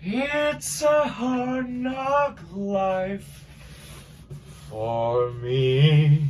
It's a hard knock life for me.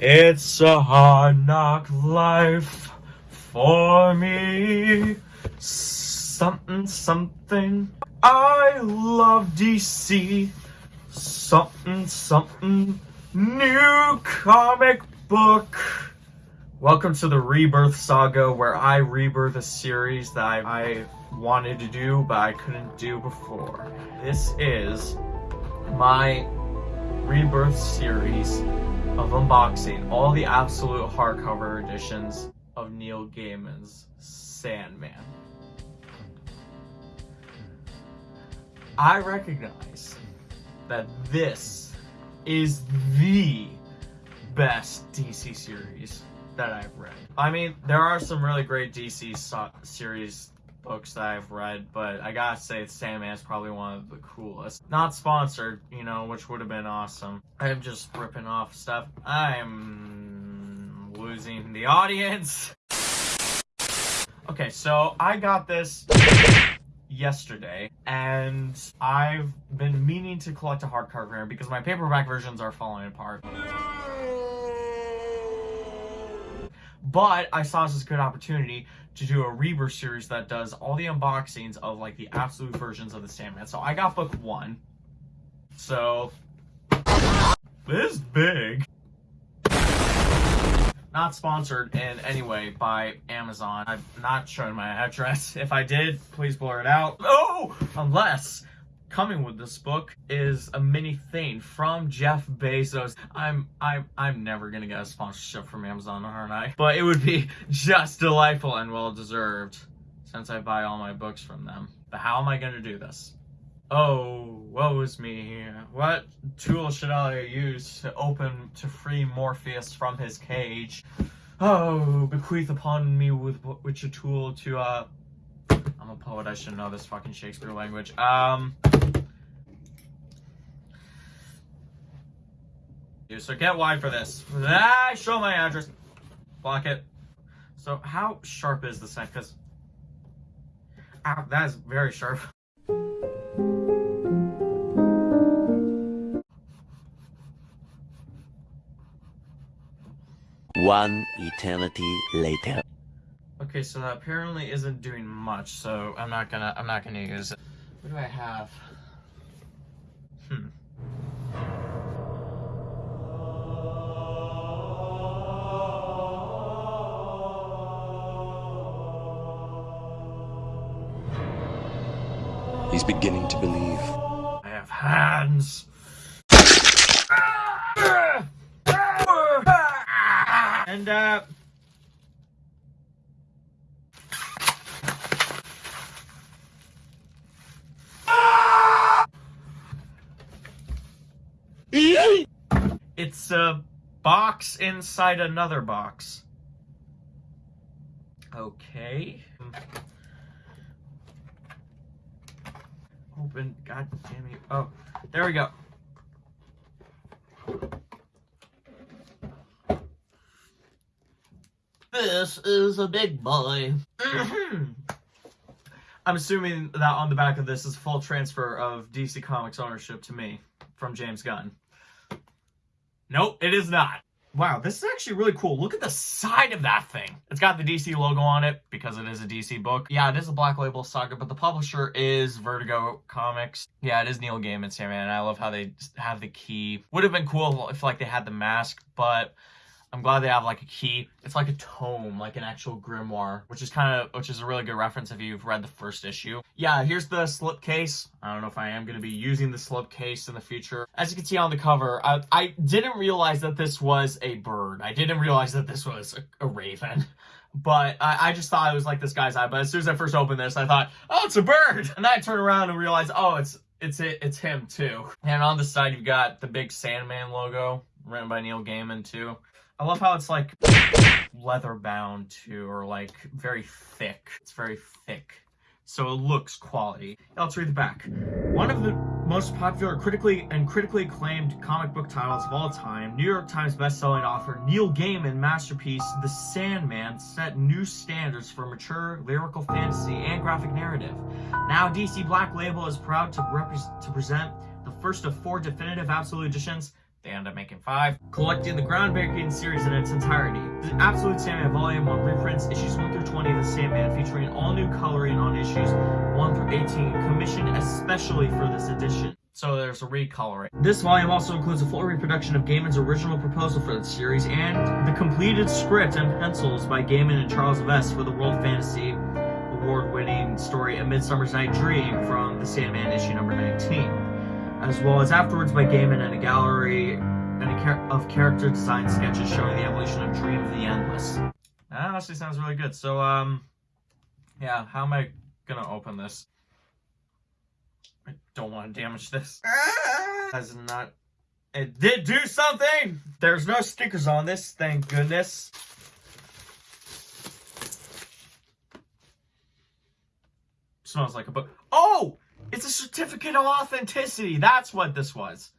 It's a hard knock life for me. Something, something. I love DC. Something, something. New comic book. Welcome to the Rebirth Saga, where I rebirth a series that I, I wanted to do, but I couldn't do before. This is my Rebirth series of unboxing all the absolute hardcover editions of Neil Gaiman's Sandman. I recognize that this is the best DC series that I've read. I mean, there are some really great DC so series books that I've read, but I gotta say, Sandman is probably one of the coolest. Not sponsored, you know, which would have been awesome. I'm just ripping off stuff. I'm losing the audience. Okay, so I got this yesterday and I've been meaning to collect a hardcover because my paperback versions are falling apart. But I saw this as a good opportunity to do a Rebirth series that does all the unboxings of like the absolute versions of the Sandman. So I got book one. So this big. Not sponsored in any way by Amazon. I'm not showing my address. If I did, please blur it out. Oh, unless coming with this book is a mini thing from Jeff Bezos. I'm I'm I'm never gonna get a sponsorship from Amazon, aren't I? But it would be just delightful and well deserved since I buy all my books from them. But how am I gonna do this? Oh, woe is me. What tool should I use to open to free Morpheus from his cage? Oh, bequeath upon me with which a tool to uh I'm a poet, I should know this fucking Shakespeare language. Um So get wide for this. Ah, show my address. Block it. So how sharp is this thing? Because ah, that is very sharp. One eternity later. Okay, so that apparently isn't doing much, so I'm not gonna I'm not gonna use it. What do I have? He's beginning to believe. I have hands. And uh It's a box inside another box. Okay. Open. God damn it. Oh, there we go. This is a big boy. Mm-hmm. I'm assuming that on the back of this is full transfer of DC Comics ownership to me from James Gunn. Nope, it is not. Wow, this is actually really cool. Look at the side of that thing. It's got the DC logo on it because it is a DC book. Yeah, it is a Black Label saga, but the publisher is Vertigo Comics. Yeah, it is Neil Gaiman, Sandman, and I love how they have the key. Would have been cool if like they had the mask, but I'm glad they have like a key. It's like a tome, like an actual grimoire, which is kind of, which is a really good reference if you've read the first issue. Yeah, here's the slipcase. I don't know if I am going to be using the slipcase in the future. As you can see on the cover, I, I didn't realize that this was a bird. I didn't realize that this was a, a raven. But I, I, just thought it was like this guy's eye. But as soon as I first opened this, I thought, oh, it's a bird. And I turn around and realize, oh, it's it's it, it's him too. And on the side, you've got the big Sandman logo written by Neil Gaiman too. I love how it's like leather bound too, or like very thick. It's very thick so it looks quality. Let's read the back. One of the most popular critically and critically acclaimed comic book titles of all time, New York Times bestselling author Neil Gaiman masterpiece The Sandman set new standards for mature lyrical fantasy and graphic narrative. Now DC Black Label is proud to, to present the first of four definitive absolute editions they end up making five, collecting the groundbreaking series in its entirety. The Absolute Sandman Volume 1 reprints issues 1 through 20 of The Sandman, featuring all new coloring on issues 1 through 18, commissioned especially for this edition. So there's a recoloring. This volume also includes a full reproduction of Gaiman's original proposal for the series and the completed script and pencils by Gaiman and Charles Vess for the World Fantasy Award-winning story A Midsummer's Night Dream from The Sandman issue number 19 as well as afterwords by Gaiman and a gallery and a char of character design sketches showing the evolution of Dream of the Endless. That actually sounds really good. So, um, yeah, how am I gonna open this? I don't want to damage this. That's not. It did do something! There's no stickers on this, thank goodness. Smells like a book. Oh! It's a certificate of authenticity. That's what this was.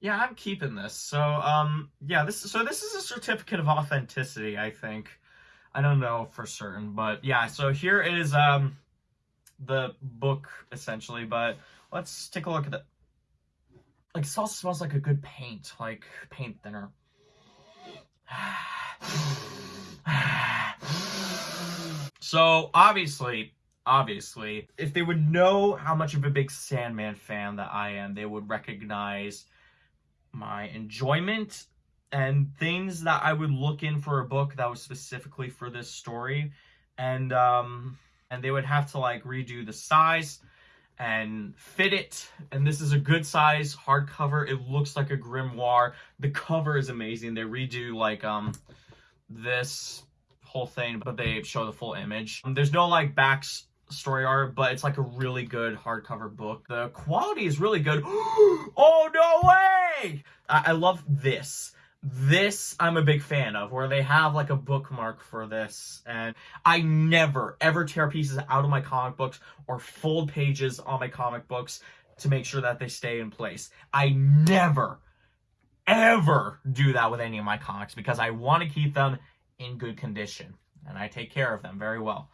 Yeah, I'm keeping this. So, um, yeah, this so this is a certificate of authenticity, I think. I don't know for certain, but yeah, so here is um the book essentially, but let's take a look at it. Like also smells like a good paint, like paint thinner. so obviously obviously. If they would know how much of a big Sandman fan that I am, they would recognize my enjoyment and things that I would look in for a book that was specifically for this story. And um and they would have to like redo the size and fit it. And this is a good size hardcover. It looks like a grimoire. The cover is amazing. They redo like um this whole thing, but they show the full image. There's no like backs story art, but it's like a really good hardcover book. The quality is really good. oh, no way! I, I love this. This I'm a big fan of, where they have like a bookmark for this. And I never, ever tear pieces out of my comic books or fold pages on my comic books to make sure that they stay in place. I never, ever do that with any of my comics because I want to keep them in good condition. And I take care of them very well.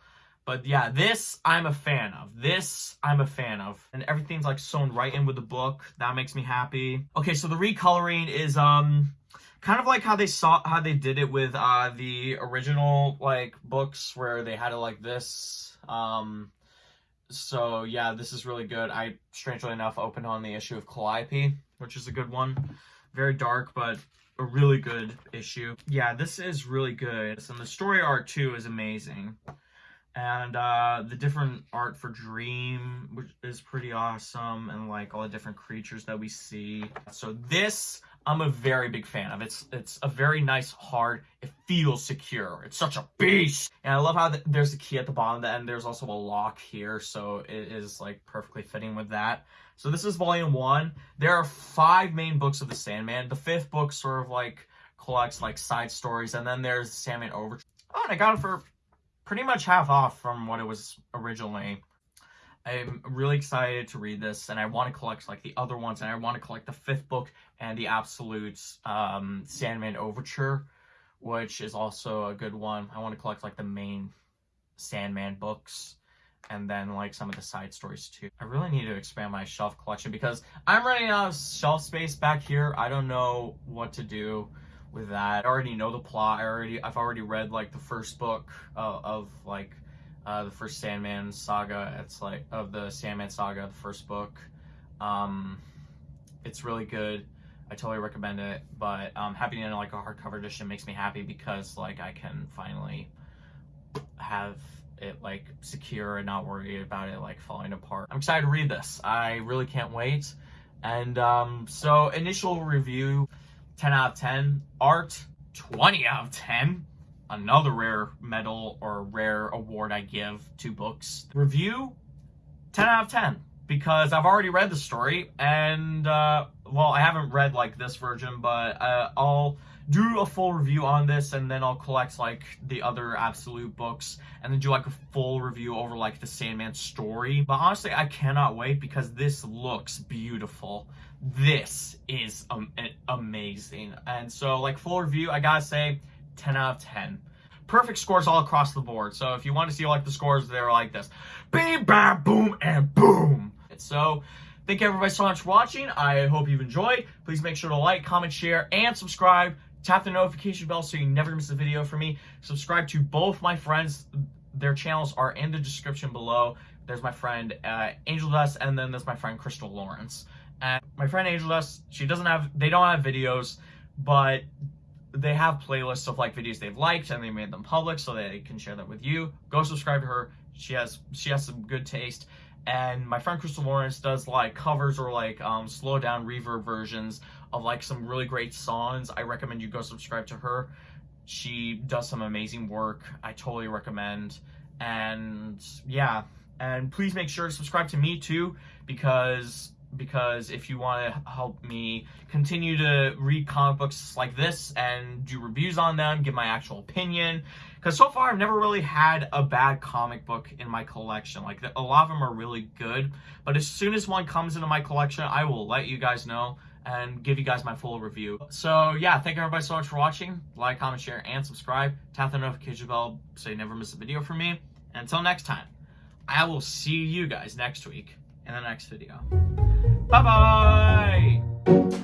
But yeah, this I'm a fan of. This I'm a fan of. And everything's like sewn right in with the book. That makes me happy. Okay, so the recoloring is um kind of like how they saw how they did it with uh the original like books where they had it like this. Um so yeah, this is really good. I strangely enough opened on the issue of Calliope, which is a good one. Very dark, but a really good issue. Yeah, this is really good. And the story art too is amazing and uh, the different art for Dream, which is pretty awesome, and like all the different creatures that we see. So this, I'm a very big fan of. It's it's a very nice, hard. It feels secure. It's such a beast, and I love how the, there's a key at the bottom, and there's also a lock here, so it is like perfectly fitting with that. So this is volume one. There are five main books of the Sandman. The fifth book sort of like collects like side stories, and then there's the Sandman Overture. Oh, and I got it for pretty much half off from what it was originally. I'm really excited to read this, and I want to collect like the other ones, and I want to collect the fifth book and the Absolute um, Sandman Overture, which is also a good one. I want to collect like the main Sandman books, and then like some of the side stories too. I really need to expand my shelf collection because I'm running out of shelf space back here. I don't know what to do with that. I already know the plot. I already I've already read like the first book uh, of like uh, the first Sandman saga. It's like of the Sandman saga, the first book. Um, it's really good. I totally recommend it. But um, having it in like a hardcover edition makes me happy because like I can finally have it like secure and not worry about it like falling apart. I'm excited to read this. I really can't wait. And um, so initial review. 10 out of 10. Art, 20 out of 10. Another rare medal or rare award I give to books. Review, 10 out of 10. Because I've already read the story, and, uh, well, I haven't read, like, this version, but uh, I'll do a full review on this, and then I'll collect like the other absolute books, and then do like a full review over like the Sandman story. But honestly, I cannot wait because this looks beautiful. This is um, amazing, and so like full review, I gotta say, 10 out of 10 perfect scores all across the board. So if you want to see like the scores, they're like this. Bam, bam, boom, and boom. So thank you everybody so much for watching. I hope you've enjoyed. Please make sure to like, comment, share, and subscribe. Tap the notification bell so you never miss a video from me. Subscribe to both my friends. Their channels are in the description below. There's my friend uh, Angel Dust, and then there's my friend Crystal Lawrence. And my friend Angel Dust, she doesn't have, they don't have videos, but they have playlists of like videos they've liked and they made them public so they can share that with you. Go subscribe to her. She has she has some good taste. And my friend Crystal Lawrence does like covers or like um, slow down reverb versions of like some really great songs. I recommend you go subscribe to her. She does some amazing work. I totally recommend. And yeah, and please make sure to subscribe to me too because because if you want to help me continue to read comic books like this and do reviews on them, give my actual opinion, because so far I've never really had a bad comic book in my collection. Like a lot of them are really good, but as soon as one comes into my collection, I will let you guys know and give you guys my full review. So yeah, thank you everybody so much for watching. Like, comment, share, and subscribe. Tap the notification bell so you never miss a video from me. And until next time, I will see you guys next week in the next video. Bye bye!